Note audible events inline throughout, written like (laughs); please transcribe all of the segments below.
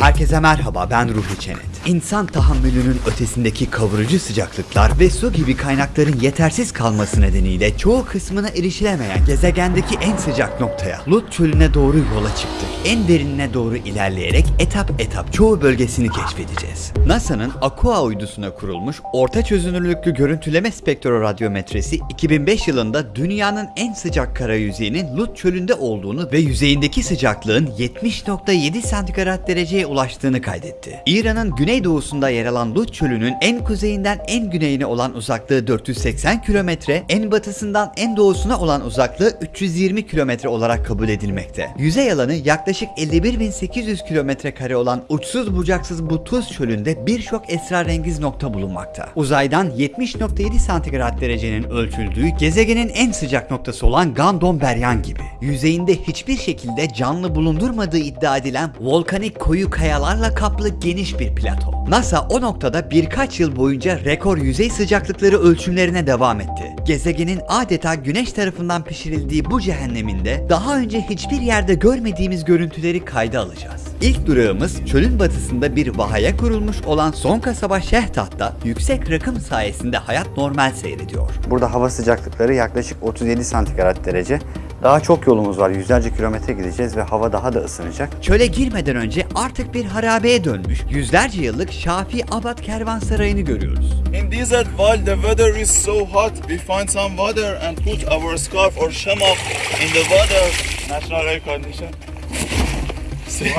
Herkese merhaba ben Ruhi Çenet. İnsan tahammülünün ötesindeki kavurucu sıcaklıklar ve su gibi kaynakların yetersiz kalması nedeniyle çoğu kısmına erişilemeyen gezegendeki en sıcak noktaya Lut çölüne doğru yola çıktık. En derinine doğru ilerleyerek etap etap çoğu bölgesini keşfedeceğiz. NASA'nın Aqua uydusuna kurulmuş orta çözünürlüklü görüntüleme spektroradyometresi 2005 yılında dünyanın en sıcak kara yüzeyinin Lut çölünde olduğunu ve yüzeyindeki sıcaklığın 70.7 santigrat dereceye ulaştığını kaydetti. İran'ın güneydoğusunda yer alan Lut çölünün en kuzeyinden en güneyine olan uzaklığı 480 kilometre, en batısından en doğusuna olan uzaklığı 320 kilometre olarak kabul edilmekte. Yüzey alanı yaklaşık 51.800 kilometre kare olan uçsuz bucaksız bu tuz çölünde birçok esrarengiz nokta bulunmakta. Uzaydan 70.7 santigrat derecenin ölçüldüğü gezegenin en sıcak noktası olan Gandon Beryan gibi. Yüzeyinde hiçbir şekilde canlı bulundurmadığı iddia edilen volkanik koyu kayalarla kaplı geniş bir plato. NASA o noktada birkaç yıl boyunca rekor yüzey sıcaklıkları ölçümlerine devam etti. Gezegenin adeta güneş tarafından pişirildiği bu cehenneminde daha önce hiçbir yerde görmediğimiz görüntüleri kayda alacağız. İlk durağımız çölün batısında bir vahaya kurulmuş olan son kasaba Şehtat'ta yüksek rakım sayesinde hayat normal seyrediyor. Burada hava sıcaklıkları yaklaşık 37 santigrat derece. Daha çok yolumuz var. Yüzlerce kilometre gideceğiz ve hava daha da ısınacak. Çöle girmeden önce artık bir harabeye dönmüş yüzlerce yıllık Şafi Abad Kervansarayı'nı görüyoruz. In desert, while the weather is so hot, we find some water and put our scarf or shamak in the water. Natural air condition. (laughs) See?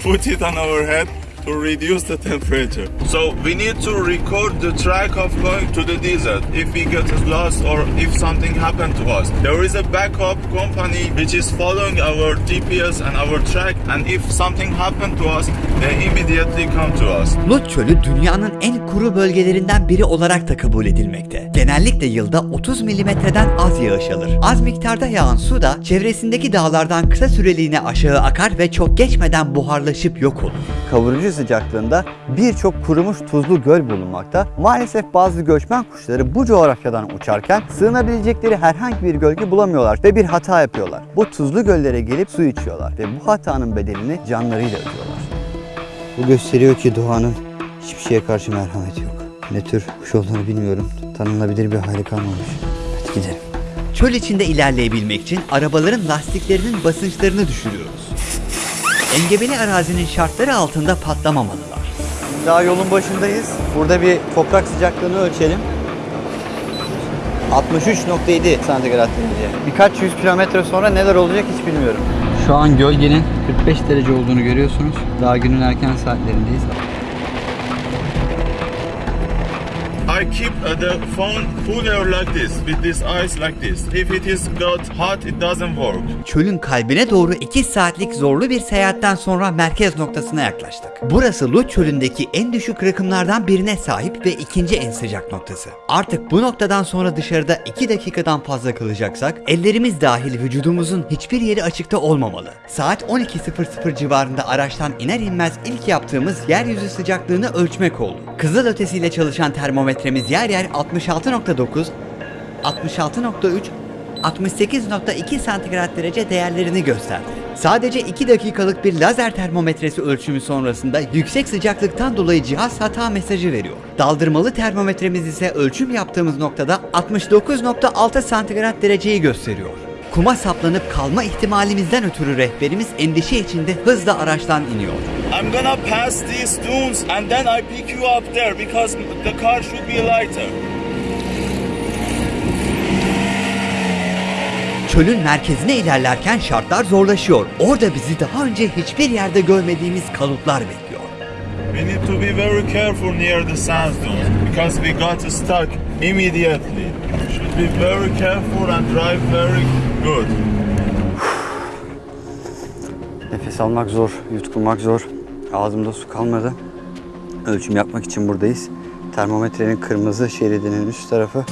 put it on our head to reduce the temperature. So we need to record the track of going to the desert if we get lost or if something happened to us. There is a backup company which is following our GPS and our track and if something happened to us, they immediately come to us. Lut Çölü dünyanın en kuru bölgelerinden biri olarak da kabul edilmekte. Genellikle yılda 30 milimetreden az yağış alır. Az miktarda yağan su da çevresindeki dağlardan kısa süreliğine aşağı akar ve çok geçmeden buharlaşıp yok olur. Kavurucu sıcaklığında birçok kurumuş tuzlu göl bulunmakta. Maalesef bazı göçmen kuşları bu coğrafyadan uçarken sığınabilecekleri herhangi bir gölge bulamıyorlar ve bir hata yapıyorlar. Bu tuzlu göllere gelip su içiyorlar ve bu hatanın bedelini canlarıyla ödüyorlar. Bu gösteriyor ki doğanın hiçbir şeye karşı merhameti yok. Ne tür kuş olduğunu bilmiyorum. Tanınabilir bir hali kalmamış. Hadi gidelim. Çöl içinde ilerleyebilmek için arabaların lastiklerinin basınçlarını düşürüyoruz. Engebeli arazinin şartları altında patlamamalılar. Daha yolun başındayız. Burada bir toprak sıcaklığını ölçelim. 63.7 santigrat derece. Birkaç yüz kilometre sonra neler olacak hiç bilmiyorum. Şu an gölgenin 45 derece olduğunu görüyorsunuz. Daha günün erken saatlerindeyiz. Keep the phone cooler like this, with this ice like this. If it is got hot, it doesn't work. Çölün kalbine doğru 2 saatlik zorlu bir seyahatten sonra merkez noktasına yaklaştık. Burası Lut çölündeki en düşük rakımlardan birine sahip ve ikinci en sıcak noktası. Artık bu noktadan sonra dışarıda 2 dakikadan fazla kalacaksak ellerimiz dahil vücudumuzun hiçbir yeri açıkta olmamalı. Saat 12.00 civarında araçtan iner inmez ilk yaptığımız yeryüzü sıcaklığını ölçmek oldu. Kızıl ötesiyle çalışan termometremiz yer yer 66.9, 66.3 68.2 santigrat derece değerlerini gösterdi. Sadece 2 dakikalık bir lazer termometresi ölçümü sonrasında yüksek sıcaklıktan dolayı cihaz hata mesajı veriyor. Daldırmalı termometremiz ise ölçüm yaptığımız noktada 69.6 santigrat dereceyi gösteriyor. Kuma saplanıp kalma ihtimalimizden ötürü rehberimiz endişe içinde hızla araçtan iniyor. I'm gonna pass these dunes and then I pick you up there because the car should be lighter. Çölün merkezine ilerlerken şartlar zorlaşıyor. Orada bizi daha önce hiçbir yerde görmediğimiz kalutlar bekliyor. We need to be very careful near the sand dunes because we got stuck immediately. Be very careful and drive very good. Nefes almak zor, yutkunmak zor. Ağzımda su kalmadı. Ölçüm yapmak için buradayız. Termometrenin kırmızı şeridinin üst tarafı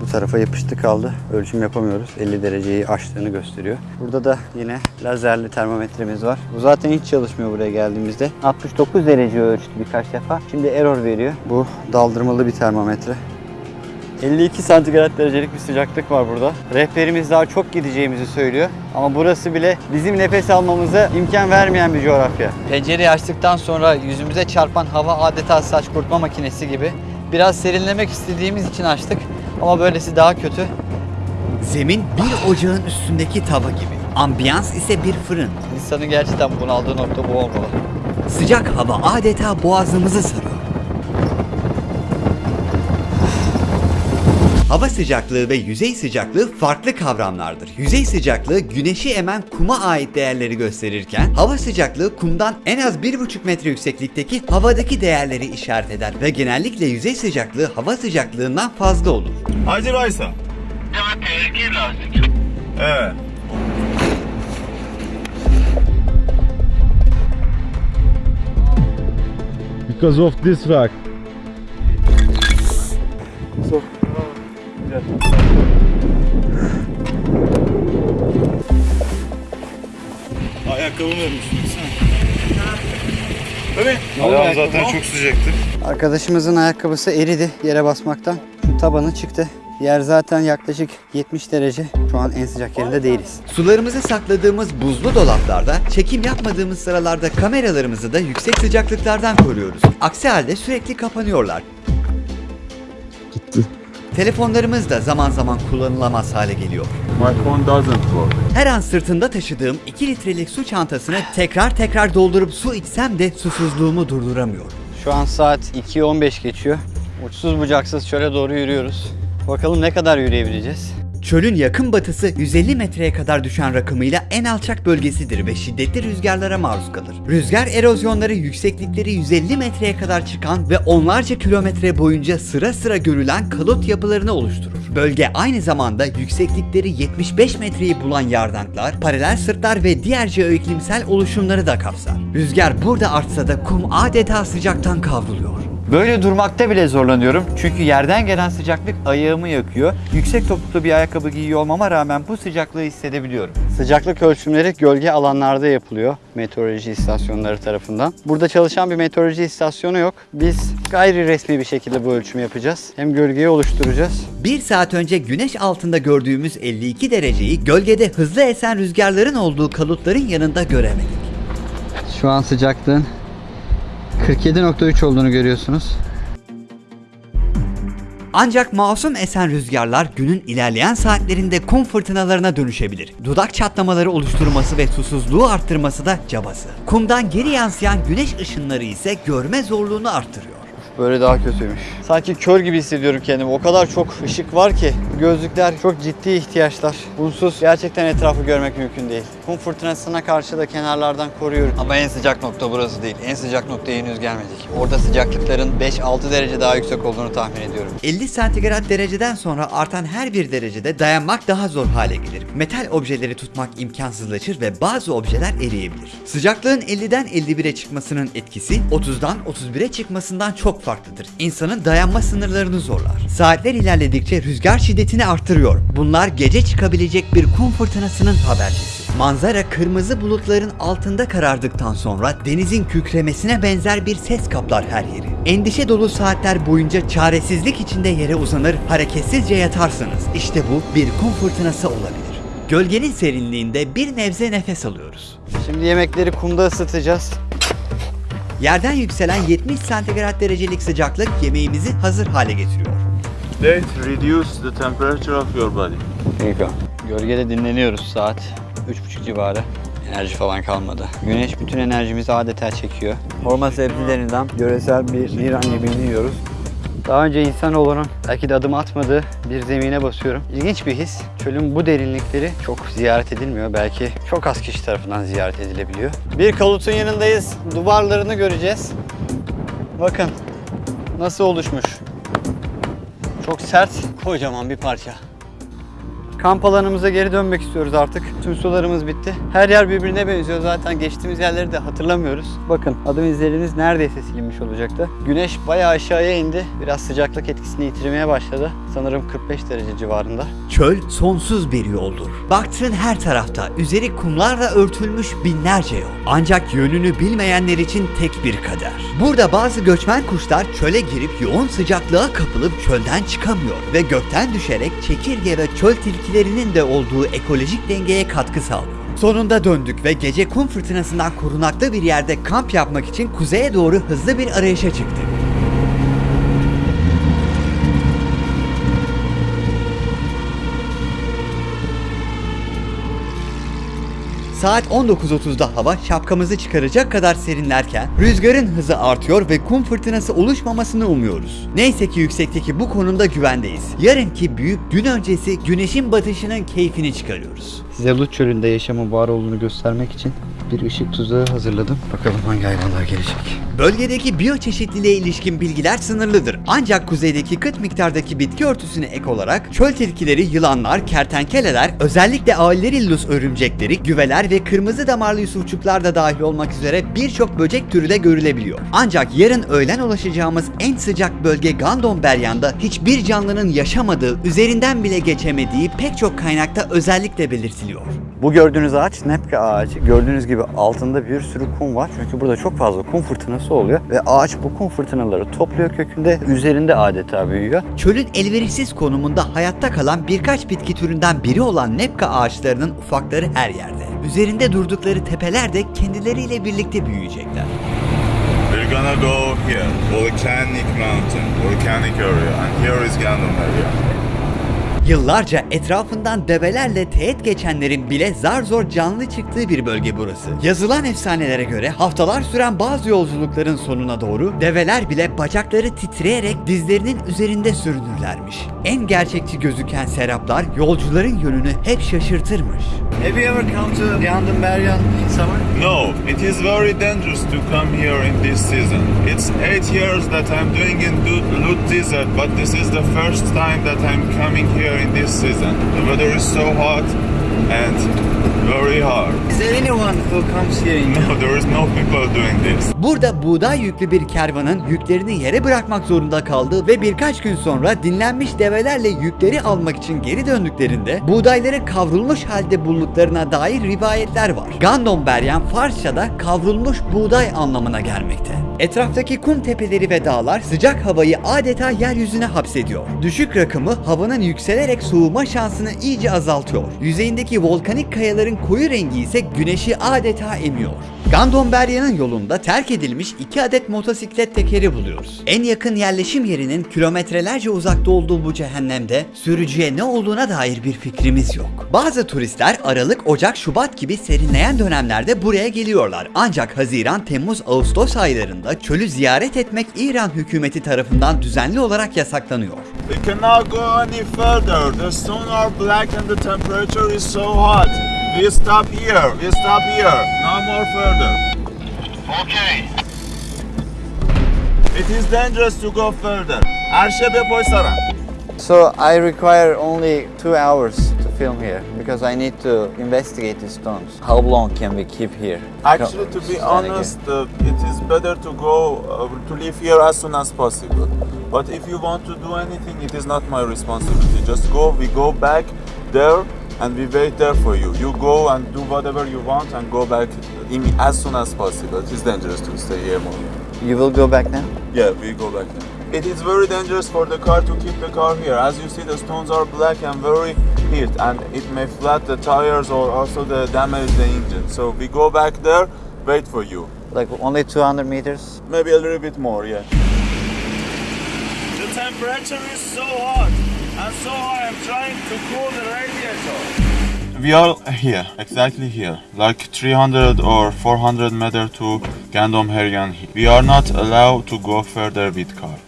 bu tarafa yapıştı kaldı. Ölçüm yapamıyoruz. 50 dereceyi aştığını gösteriyor. Burada da yine lazerli termometremiz var. Bu zaten hiç çalışmıyor buraya geldiğimizde. 69 derece ölçtü birkaç defa. Şimdi error veriyor. Bu daldırmalı bir termometre. 52 santigrat derecelik bir sıcaklık var burada. Rehberimiz daha çok gideceğimizi söylüyor. Ama burası bile bizim nefes almamıza imkan vermeyen bir coğrafya. Pencereyi açtıktan sonra yüzümüze çarpan hava adeta saç kurutma makinesi gibi. Biraz serinlemek istediğimiz için açtık ama böylesi daha kötü. Zemin bir ocağın üstündeki tava gibi. Ambiyans ise bir fırın. İnsanın gerçekten bunaldığı nokta bu olmalı. Sıcak hava adeta boğazımızı sarıyor. Hava sıcaklığı ve yüzey sıcaklığı farklı kavramlardır. Yüzey sıcaklığı güneşi emen kuma ait değerleri gösterirken hava sıcaklığı kumdan en az 1,5 metre yükseklikteki havadaki değerleri işaret eder ve genellikle yüzey sıcaklığı hava sıcaklığından fazla olur. Hacı Raysa. Evet. Because of this rock. Ayağım zaten çok sıcaktı. Arkadaşımızın ayakkabısı eridi yere basmaktan. Şu tabanı çıktı. Yer zaten yaklaşık 70 derece. Şu an en sıcak yerinde değiliz. Sularımızı sakladığımız buzlu dolaplarda, çekim yapmadığımız sıralarda kameralarımızı da yüksek sıcaklıklardan koruyoruz. Aksi halde sürekli kapanıyorlar. Telefonlarımız da zaman zaman kullanılamaz hale geliyor. My phone doesn't work. Her an sırtımda taşıdığım 2 litrelik su çantasını tekrar tekrar doldurup su içsem de susuzluğumu durduramıyorum. Şu an saat 2.15 geçiyor. Uçsuz bucaksız çöle doğru yürüyoruz. Bakalım ne kadar yürüyebileceğiz. Çölün yakın batısı 150 metreye kadar düşen rakımıyla en alçak bölgesidir ve şiddetli rüzgarlara maruz kalır. Rüzgar erozyonları yükseklikleri 150 metreye kadar çıkan ve onlarca kilometre boyunca sıra sıra görülen kalot yapılarını oluşturur. Bölge aynı zamanda yükseklikleri 75 metreyi bulan yardanklar, paralel sırtlar ve diğer jeoiklimsel oluşumları da kapsar. Rüzgar burada artsa da kum adeta sıcaktan kavruluyor. Böyle durmakta bile zorlanıyorum. Çünkü yerden gelen sıcaklık ayağımı yakıyor. Yüksek topuklu bir ayakkabı giyiyor olmama rağmen bu sıcaklığı hissedebiliyorum. Sıcaklık ölçümleri gölge alanlarda yapılıyor meteoroloji istasyonları tarafından. Burada çalışan bir meteoroloji istasyonu yok. Biz gayri resmi bir şekilde bu ölçümü yapacağız. Hem gölgeyi oluşturacağız. Bir saat önce güneş altında gördüğümüz 52 dereceyi gölgede hızlı esen rüzgarların olduğu kalutların yanında göremedik. Şu an sıcaklığın 47.3 olduğunu görüyorsunuz. Ancak masum esen rüzgarlar günün ilerleyen saatlerinde kum fırtınalarına dönüşebilir. Dudak çatlamaları oluşturması ve susuzluğu arttırması da cabası. Kumdan geri yansıyan güneş ışınları ise görme zorluğunu arttırıyor. Böyle daha kötüymüş. Sanki kör gibi hissediyorum kendimi. O kadar çok ışık var ki. Gözlükler çok ciddi ihtiyaçlar. Bunsuz gerçekten etrafı görmek mümkün değil. Kum fırtınasına karşı da kenarlardan koruyorum. Ama en sıcak nokta burası değil. En sıcak noktaya henüz gelmedik. Orada sıcaklıkların 5-6 derece daha yüksek olduğunu tahmin ediyorum. 50 santigrat dereceden sonra artan her bir derecede dayanmak daha zor hale gelir. Metal objeleri tutmak imkansızlaşır ve bazı objeler eriyebilir. Sıcaklığın 50'den 51'e çıkmasının etkisi 30'dan 31'e çıkmasından çok farklıdır. İnsanın dayanma sınırlarını zorlar. Saatler ilerledikçe rüzgar şiddetini artırıyor. Bunlar gece çıkabilecek bir kum fırtınasının habercisi. Manzara kırmızı bulutların altında karardıktan sonra denizin kükremesine benzer bir ses kaplar her yeri. Endişe dolu saatler boyunca çaresizlik içinde yere uzanır, hareketsizce yatarsınız. İşte bu bir kum fırtınası olabilir. Gölgenin serinliğinde bir nebze nefes alıyoruz. Şimdi yemekleri kumda ısıtacağız. Yerden yükselen 70 santigrat derecelik sıcaklık yemeğimizi hazır hale getiriyor. Let reduce the temperature of your body. Gölgede dinleniyoruz saat 3.30 civarı. Enerji falan kalmadı. Güneş bütün enerjimizi adeta çekiyor. Horma sebzelerinden yöresel bir İran yemeğini yiyoruz. Daha önce insanoğlunun belki de adım atmadığı bir zemine basıyorum. İlginç bir his. Çölün bu derinlikleri çok ziyaret edilmiyor. Belki çok az kişi tarafından ziyaret edilebiliyor. Bir kalutun yanındayız. Duvarlarını göreceğiz. Bakın nasıl oluşmuş. Çok sert, kocaman bir parça. Kamp alanımıza geri dönmek istiyoruz artık. Tüm sularımız bitti. Her yer birbirine benziyor zaten. Geçtiğimiz yerleri de hatırlamıyoruz. Bakın adım izleriniz neredeyse silinmiş olacaktı. Güneş bayağı aşağıya indi. Biraz sıcaklık etkisini yitirmeye başladı. Sanırım 45 derece civarında. Çöl sonsuz bir yoldur. Baktığın her tarafta üzeri kumlarla örtülmüş binlerce yol. Ancak yönünü bilmeyenler için tek bir kader. Burada bazı göçmen kuşlar çöle girip yoğun sıcaklığa kapılıp çölden çıkamıyor ve gökten düşerek çekirge ve çöl tilkilerinin de olduğu ekolojik dengeye katkı sağlıyor. Sonunda döndük ve gece kum fırtınasından korunaklı bir yerde kamp yapmak için kuzeye doğru hızlı bir arayışa çıktık. Saat 19.30'da hava şapkamızı çıkaracak kadar serinlerken rüzgarın hızı artıyor ve kum fırtınası oluşmamasını umuyoruz. Neyse ki yüksekteki bu konumda güvendeyiz. Yarınki büyük gün öncesi güneşin batışının keyfini çıkarıyoruz. Size Lut çölünde yaşamın var olduğunu göstermek için bir ışık tuzağı hazırladım. Bakalım hangi hayvanlar gelecek. Bölgedeki biyoçeşitliliğe ilişkin bilgiler sınırlıdır. Ancak kuzeydeki kıt miktardaki bitki örtüsüne ek olarak çöl tilkileri, yılanlar, kertenkeleler, özellikle Aillerillus örümcekleri, güveler ve kırmızı damarlı yusufçuklar da dahil olmak üzere birçok böcek türü de görülebiliyor. Ancak yarın öğlen ulaşacağımız en sıcak bölge Gandon Beryan'da hiçbir canlının yaşamadığı, üzerinden bile geçemediği pek çok kaynakta özellikle belirtiliyor. Bu gördüğünüz ağaç Nepke ağacı. Gördüğünüz gibi altında bir sürü kum var. Çünkü burada çok fazla kum fırtınası oluyor. Ve ağaç bu kum fırtınaları topluyor kökünde. Üzerinde adeta büyüyor. Çölün elverişsiz konumunda hayatta kalan birkaç bitki türünden biri olan nepka ağaçlarının ufakları her yerde. Üzerinde durdukları tepeler de kendileriyle birlikte büyüyecekler. We're gonna go here, volcanic mountain, volcanic area, and here is Gandon area. Yıllarca etrafından develerle teğet geçenlerin bile zar zor canlı çıktığı bir bölge burası. Yazılan efsanelere göre haftalar süren bazı yolculukların sonuna doğru develer bile bacakları titreyerek dizlerinin üzerinde sürünürlermiş. En gerçekçi gözüken seraplar yolcuların yönünü hep şaşırtırmış. Have you ever come to Gandun Beryan in summer? No, it is very dangerous to come here in this season. It's eight years that I'm doing in Lut Desert, but this is the first time that I'm coming here in this season. The weather is so hot and very hard. Is there anyone who comes here in No, there is no people doing this. Burada buğday yüklü bir kervanın yüklerini yere bırakmak zorunda kaldığı ve birkaç gün sonra dinlenmiş develerle yükleri almak için geri döndüklerinde buğdayları kavrulmuş halde bulduklarına dair rivayetler var. Gandon Beryan Farsça'da kavrulmuş buğday anlamına gelmekte. Etraftaki kum tepeleri ve dağlar sıcak havayı adeta yeryüzüne hapsediyor. Düşük rakımı havanın yükselerek soğuma şansını iyice azaltıyor. Yüzeyindeki volkanik kayaların koyu rengi ise güneşi adeta emiyor. Gandon Berya'nın yolunda terk edilmiş iki adet motosiklet tekeri buluyoruz. En yakın yerleşim yerinin kilometrelerce uzakta olduğu bu cehennemde sürücüye ne olduğuna dair bir fikrimiz yok. Bazı turistler Aralık, Ocak, Şubat gibi serinleyen dönemlerde buraya geliyorlar. Ancak Haziran, Temmuz, Ağustos aylarında çölü ziyaret etmek İran hükümeti tarafından düzenli olarak yasaklanıyor. We cannot go any further. The stone are black and the temperature is so hot. We stop here. We stop here. No more further. Okay. It is dangerous to go further. Arşebe Boysaran. So I require only two hours to film here because I need to investigate the stones. How long can we keep here? Actually, to be honest, uh, it is better to go uh, to leave here as soon as possible. But if you want to do anything, it is not my responsibility. Just go. We go back there and we wait there for you. You go and do whatever you want, and go back as soon as possible. It is dangerous to stay here more. You will go back now? Yeah, we go back there. It is very dangerous for the car to keep the car here. As you see, the stones are black and very heat, and it may flat the tires or also the damage the engine. So we go back there, wait for you. Like only 200 meters? Maybe a little bit more, yeah. The temperature is so hot and so. I'm trying to cool the radiator. We are here, exactly here, like 300 or 400 meter to Gandom Heryan. We are not allowed to go further with car.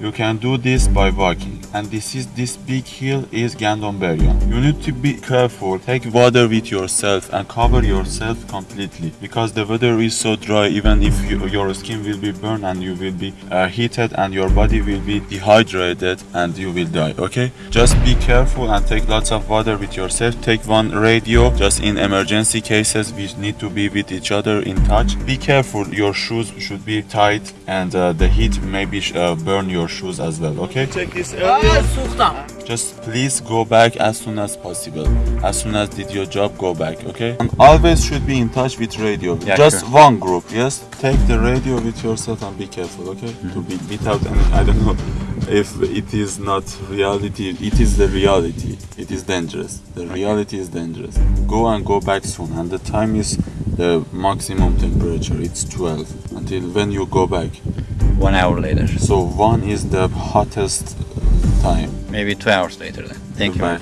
You can do this by walking. And this is this big hill is Gandomberyan. You need to be careful. Take water with yourself and cover yourself completely because the weather is so dry. Even if you, your skin will be burned and you will be uh, heated and your body will be dehydrated and you will die. Okay, just be careful and take lots of water with yourself. Take one radio just in emergency cases. We need to be with each other in touch. Be careful. Your shoes should be tight and uh, the heat maybe uh, burn your shoes as well. Okay. Check this. Just please go back as soon as possible. As soon as did your job, go back, okay? And always should be in touch with radio. Yeah, Just sure. one group, yes? Take the radio with yourself and be careful, okay? Mm-hmm. To be without any, I don't know if it is not reality. It is the reality. It is dangerous. The reality is dangerous. Go and go back soon. And the time is the maximum temperature. It's 12 until when you go back. One hour later. So one is the hottest time. Maybe two hours later then. Thank Goodbye.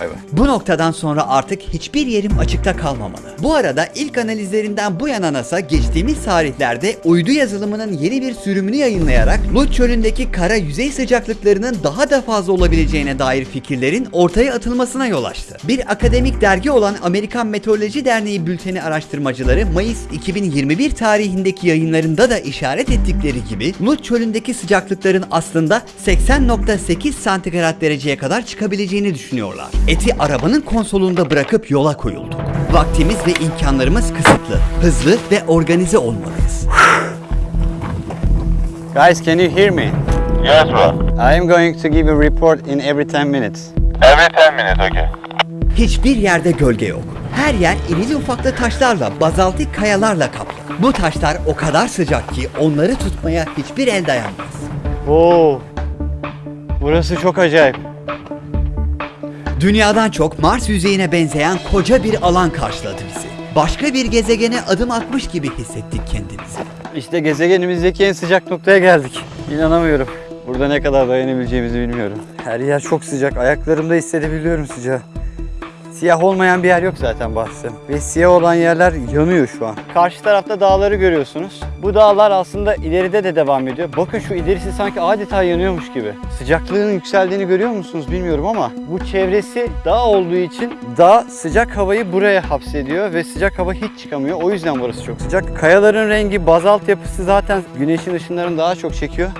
Bye bye. Bu noktadan sonra artık hiçbir yerim açıkta kalmamalı. Bu arada ilk analizlerinden bu yana NASA geçtiğimiz tarihlerde uydu yazılımının yeni bir sürümünü yayınlayarak Lut çölündeki kara yüzey sıcaklıklarının daha da fazla olabileceğine dair fikirlerin ortaya atılmasına yol açtı. Bir akademik dergi olan Amerikan Meteoroloji Derneği bülteni araştırmacıları Mayıs 2021 tarihindeki yayınlarında da işaret ettikleri gibi Lut çölündeki sıcaklıkların aslında 80.8 santigrat dereceye kadar çıkabileceğini düşünüyorlar. Eti arabanın konsolunda bırakıp yola koyulduk. Vaktimiz ve imkanlarımız kısıtlı. Hızlı ve organize olmalıyız. Guys, can you hear me? Yes, bro. I am going to give a report in every 10 minutes. Every 10 minutes, okay. Hiçbir yerde gölge yok. Her yer irili ufaklı taşlarla, bazaltik kayalarla kaplı. Bu taşlar o kadar sıcak ki onları tutmaya hiçbir el dayanmaz. Oo. Burası çok acayip. Dünyadan çok Mars yüzeyine benzeyen koca bir alan karşıladı bizi. Başka bir gezegene adım atmış gibi hissettik kendimizi. İşte gezegenimizdeki en sıcak noktaya geldik. İnanamıyorum. Burada ne kadar dayanabileceğimizi bilmiyorum. Her yer çok sıcak. Ayaklarımda hissedebiliyorum sıcağı. Siyah olmayan bir yer yok zaten bahsem. Ve siyah olan yerler yanıyor şu an. Karşı tarafta dağları görüyorsunuz. Bu dağlar aslında ileride de devam ediyor. Bakın şu ilerisi sanki adeta yanıyormuş gibi. Sıcaklığın yükseldiğini görüyor musunuz bilmiyorum ama bu çevresi dağ olduğu için dağ sıcak havayı buraya hapsediyor ve sıcak hava hiç çıkamıyor. O yüzden burası çok sıcak. Kayaların rengi, bazalt yapısı zaten güneşin ışınlarını daha çok çekiyor.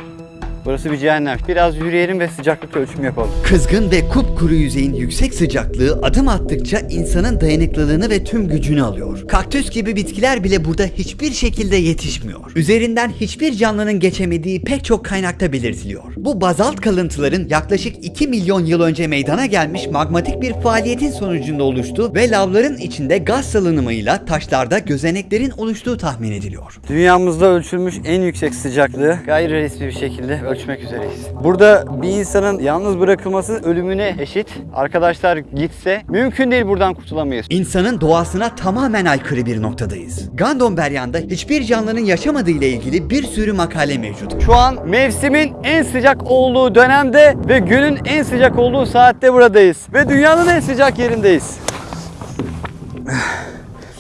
Burası bir cehennem. Biraz yürüyelim ve sıcaklık ölçümü yapalım. Kızgın ve kupkuru yüzeyin yüksek sıcaklığı adım attıkça insanın dayanıklılığını ve tüm gücünü alıyor. Kaktüs gibi bitkiler bile burada hiçbir şekilde yetişmiyor. Üzerinden hiçbir canlının geçemediği pek çok kaynakta belirtiliyor. Bu bazalt kalıntıların yaklaşık 2 milyon yıl önce meydana gelmiş magmatik bir faaliyetin sonucunda oluştuğu ve lavların içinde gaz salınımıyla taşlarda gözeneklerin oluştuğu tahmin ediliyor. Dünyamızda ölçülmüş en yüksek sıcaklığı gayri resmi bir şekilde ölçmek üzereyiz. Burada bir insanın yalnız bırakılması ölümüne eşit. Arkadaşlar gitse mümkün değil buradan kurtulamayız. İnsanın doğasına tamamen aykırı bir noktadayız. Gandonberyan'da hiçbir canlının yaşamadığı ile ilgili bir sürü makale mevcut. Şu an mevsimin en sıcak olduğu dönemde ve günün en sıcak olduğu saatte buradayız. Ve dünyanın en sıcak yerindeyiz.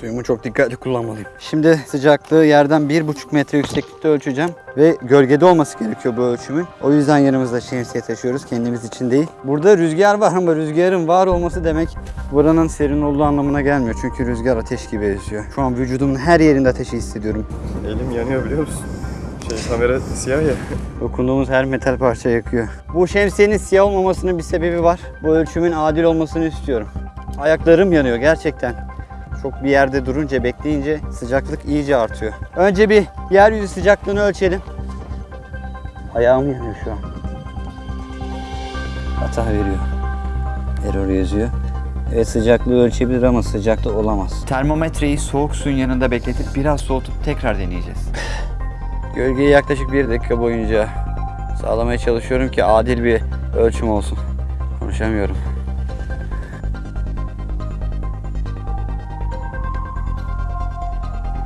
Suyumu çok dikkatli kullanmalıyım. Şimdi sıcaklığı yerden 1,5 metre yükseklikte ölçeceğim. Ve gölgede olması gerekiyor bu ölçümün. O yüzden yanımızda şemsiye taşıyoruz kendimiz için değil. Burada rüzgar var ama rüzgarın var olması demek buranın serin olduğu anlamına gelmiyor. Çünkü rüzgar ateş gibi esiyor. Şu an vücudumun her yerinde ateşi hissediyorum. Elim yanıyor biliyor musun? Şey kamera siyah ya. Dokunduğumuz her metal parça yakıyor. Bu şemsiyenin siyah olmamasının bir sebebi var. Bu ölçümün adil olmasını istiyorum. Ayaklarım yanıyor gerçekten. Çok bir yerde durunca, bekleyince sıcaklık iyice artıyor. Önce bir yeryüzü sıcaklığını ölçelim. Ayağım yanıyor şu an. Hata veriyor. Error yazıyor. Evet sıcaklığı ölçebilir ama sıcaklık olamaz. Termometreyi soğuk suyun yanında bekletip biraz soğutup tekrar deneyeceğiz. (sighs) Gölgeyi yaklaşık bir dakika boyunca sağlamaya çalışıyorum ki adil bir ölçüm olsun. Konuşamıyorum.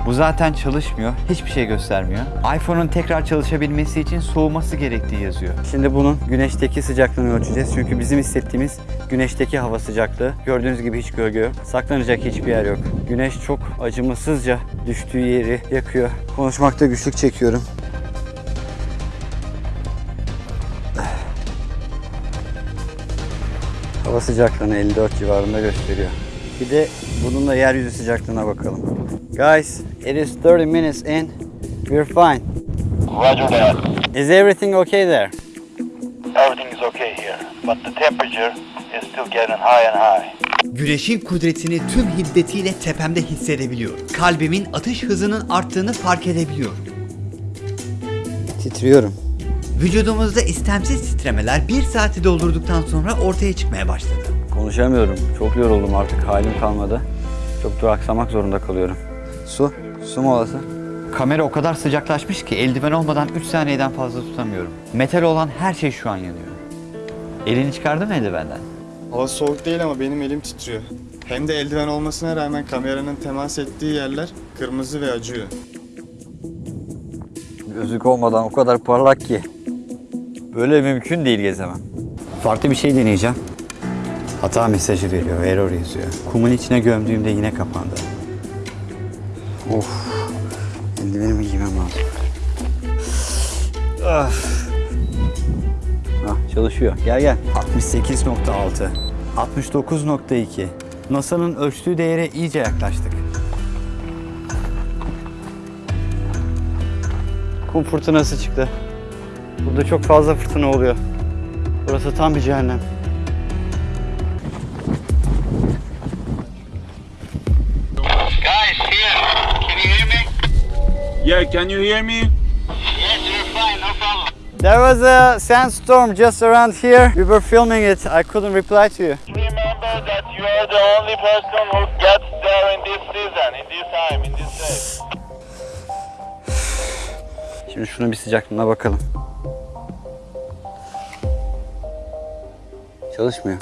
Bu zaten çalışmıyor, hiçbir şey göstermiyor. iPhone'un tekrar çalışabilmesi için soğuması gerektiği yazıyor. Şimdi bunun güneşteki sıcaklığını ölçeceğiz. Çünkü bizim hissettiğimiz güneşteki hava sıcaklığı. Gördüğünüz gibi hiç gölge yok. Saklanacak hiçbir yer yok. Güneş çok acımasızca düştüğü yeri yakıyor. Konuşmakta güçlük çekiyorum. Hava sıcaklığını 54 civarında gösteriyor. Bir de bunun da yeryüzü sıcaklığına bakalım. Guys, it is 30 minutes in. We're fine. Roger that. Is everything okay there? Everything is okay here, but the temperature is still getting high and high. Güneşin kudretini tüm hiddetiyle tepemde hissedebiliyorum. Kalbimin atış hızının arttığını fark edebiliyorum. Titriyorum. Vücudumuzda istemsiz titremeler bir saati doldurduktan sonra ortaya çıkmaya başladı. Konuşamıyorum. Çok yoruldum artık. Halim kalmadı. Çok duraksamak zorunda kalıyorum. Su. Su molası. Kamera o kadar sıcaklaşmış ki eldiven olmadan 3 saniyeden fazla tutamıyorum. Metal olan her şey şu an yanıyor. Elini çıkardın mı eldivenden? Hava soğuk değil ama benim elim titriyor. Hem de eldiven olmasına rağmen kameranın temas ettiği yerler kırmızı ve acıyor. Gözlük olmadan o kadar parlak ki. Böyle mümkün değil gezemem. Farklı bir şey deneyeceğim. Hata mesajı veriyor, error yazıyor. Kumun içine gömdüğümde yine kapandı. Of. Eldivenimi giymem lazım. Ah. Ah, çalışıyor. Gel gel. 68.6. 69.2. NASA'nın ölçtüğü değere iyice yaklaştık. Kum fırtınası çıktı. Burada çok fazla fırtına oluyor. Burası tam bir cehennem. Yeah, can you hear me? Yes, you're fine, no problem. There was a sandstorm just around here. We were filming it. I couldn't reply to you. Remember that you are the only person who gets there in this season, in this time, in this day. Şimdi şunun bir sıcaklığına bakalım. Çalışmıyor.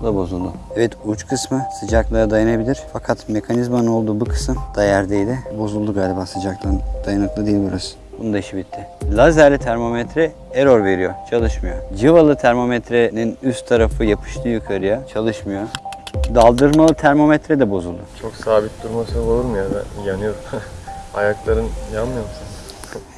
Bu da bozuldu. Evet uç kısmı sıcaklığa dayanabilir. Fakat mekanizmanın olduğu bu kısım da yerdeydi. Bozuldu galiba sıcaklığın dayanıklı değil burası. Bunun da işi bitti. Lazerli termometre error veriyor. Çalışmıyor. Cıvalı termometrenin üst tarafı yapıştı yukarıya. Çalışmıyor. Daldırmalı termometre de bozuldu. Çok sabit durması olur mu ya? Ben yanıyorum. (laughs) Ayakların yanmıyor mu?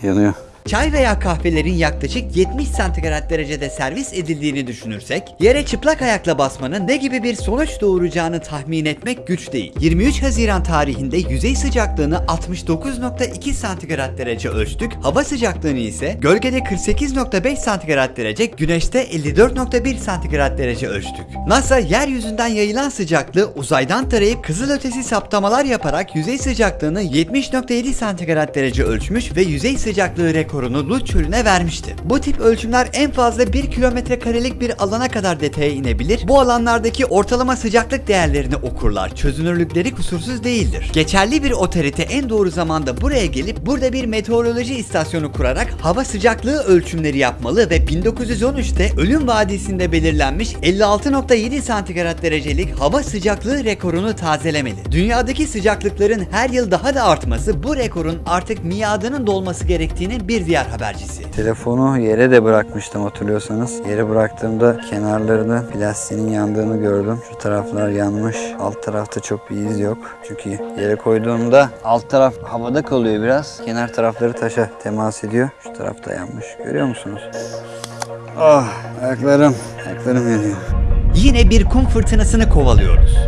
Yanıyor. Çay veya kahvelerin yaklaşık 70 santigrat derecede servis edildiğini düşünürsek, yere çıplak ayakla basmanın ne gibi bir sonuç doğuracağını tahmin etmek güç değil. 23 Haziran tarihinde yüzey sıcaklığını 69.2 santigrat derece ölçtük, hava sıcaklığını ise gölgede 48.5 santigrat derece, güneşte 54.1 santigrat derece ölçtük. NASA yeryüzünden yayılan sıcaklığı uzaydan tarayıp kızılötesi saptamalar yaparak yüzey sıcaklığını 70.7 santigrat derece ölçmüş ve yüzey sıcaklığı rekorunu Lut çölüne vermişti. Bu tip ölçümler en fazla 1 kilometre karelik bir alana kadar detaya inebilir. Bu alanlardaki ortalama sıcaklık değerlerini okurlar. Çözünürlükleri kusursuz değildir. Geçerli bir otorite en doğru zamanda buraya gelip burada bir meteoroloji istasyonu kurarak hava sıcaklığı ölçümleri yapmalı ve 1913'te Ölüm Vadisi'nde belirlenmiş 56.7 santigrat derecelik hava sıcaklığı rekorunu tazelemeli. Dünyadaki sıcaklıkların her yıl daha da artması bu rekorun artık miadının dolması gerektiğinin bir diğer habercisi. Telefonu yere de bırakmıştım hatırlıyorsanız. Yere bıraktığımda kenarlarını plastiğinin yandığını gördüm. Şu taraflar yanmış. Alt tarafta çok bir iz yok. Çünkü yere koyduğumda alt taraf havada kalıyor biraz. Kenar tarafları taşa temas ediyor. Şu tarafta yanmış. Görüyor musunuz? Ah ayaklarım. Ayaklarım yanıyor. Yine bir kum fırtınasını kovalıyoruz.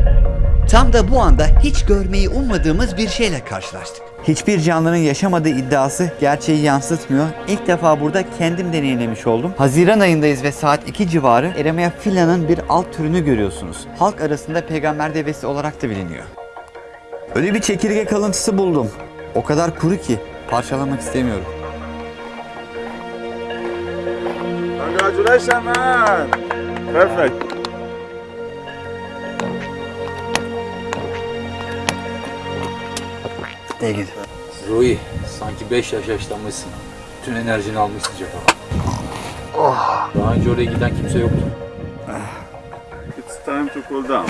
Tam da bu anda hiç görmeyi ummadığımız bir şeyle karşılaştık. Hiçbir canlının yaşamadığı iddiası gerçeği yansıtmıyor. İlk defa burada kendim deneyimlemiş oldum. Haziran ayındayız ve saat 2 civarı Eremia fila'nın bir alt türünü görüyorsunuz. Halk arasında peygamber devesi olarak da biliniyor. Öyle bir çekirge kalıntısı buldum. O kadar kuru ki parçalamak istemiyorum. Congratulations man! Perfect. De git. Rui, sanki 5 yaş yaşlanmışsın. Bütün enerjini almışsın cephe. Oh. Daha önce oraya giden kimse yoktu. It's time to cool down.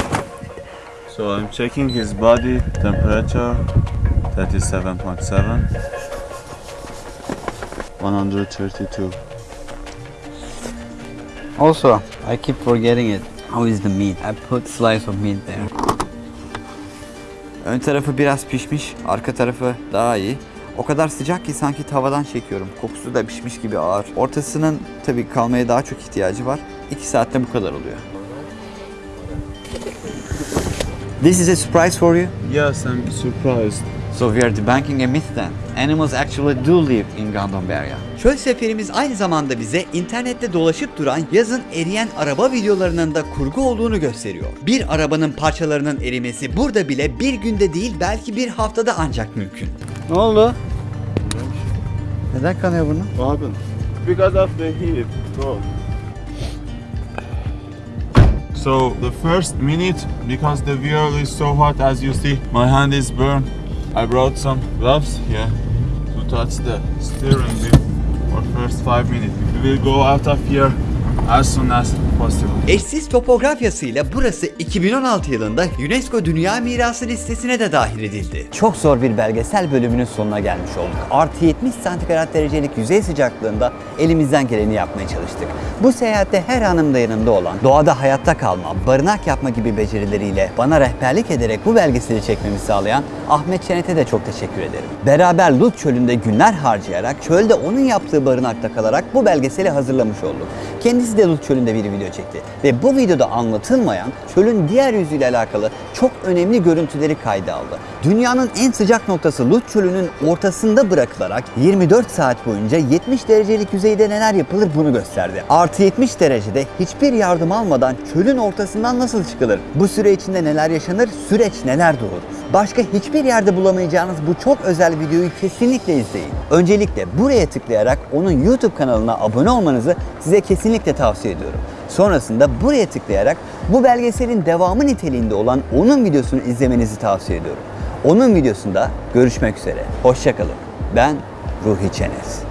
So I'm checking his body temperature 37.7 132 Also, I keep forgetting it. How is the meat? I put slice of meat there. Ön tarafı biraz pişmiş, arka tarafı daha iyi. O kadar sıcak ki sanki tavadan çekiyorum. Kokusu da pişmiş gibi ağır. Ortasının tabii kalmaya daha çok ihtiyacı var. 2 saatte bu kadar oluyor. This is a surprise for you? Yes, I'm surprised. So we are debunking a myth then. Animals actually do live in Gondomberia. Çöl seferimiz aynı zamanda bize internette dolaşıp duran yazın eriyen araba videolarının da kurgu olduğunu gösteriyor. Bir arabanın parçalarının erimesi burada bile bir günde değil belki bir haftada ancak mümkün. Ne oldu? Neden kanıyor bunu? What happened? Because of the heat, bro. So the first minute, because the wheel is so hot, as you see, my hand is burned. I brought some gloves here to touch the steering wheel for first five minutes. We will go out of here as soon as possible. Eşsiz topografyasıyla burası 2016 yılında UNESCO Dünya Mirası listesine de dahil edildi. Çok zor bir belgesel bölümünün sonuna gelmiş olduk. Artı 70 santigrat derecelik yüzey sıcaklığında elimizden geleni yapmaya çalıştık. Bu seyahatte her anımda yanımda olan, doğada hayatta kalma, barınak yapma gibi becerileriyle bana rehberlik ederek bu belgeseli çekmemi sağlayan Ahmet Çenet'e de çok teşekkür ederim. Beraber Lut çölünde günler harcayarak, çölde onun yaptığı barınakta kalarak bu belgeseli hazırlamış olduk. Kendisi de Lut çölünde bir video çekti ve bu videoda anlatılmayan çölün diğer yüzüyle alakalı çok önemli görüntüleri kayda aldı. Dünyanın en sıcak noktası Lut çölünün ortasında bırakılarak 24 saat boyunca 70 derecelik yüzeyde neler yapılır bunu gösterdi. Artı 70 derecede hiçbir yardım almadan çölün ortasından nasıl çıkılır? Bu süre içinde neler yaşanır? Süreç neler doğurur? Başka hiçbir yerde bulamayacağınız bu çok özel videoyu kesinlikle izleyin. Öncelikle buraya tıklayarak onun YouTube kanalına abone olmanızı size kesinlikle tavsiye ediyorum. Sonrasında buraya tıklayarak bu belgeselin devamı niteliğinde olan onun videosunu izlemenizi tavsiye ediyorum. Onun videosunda görüşmek üzere. Hoşçakalın. Ben Ruhi Çenes.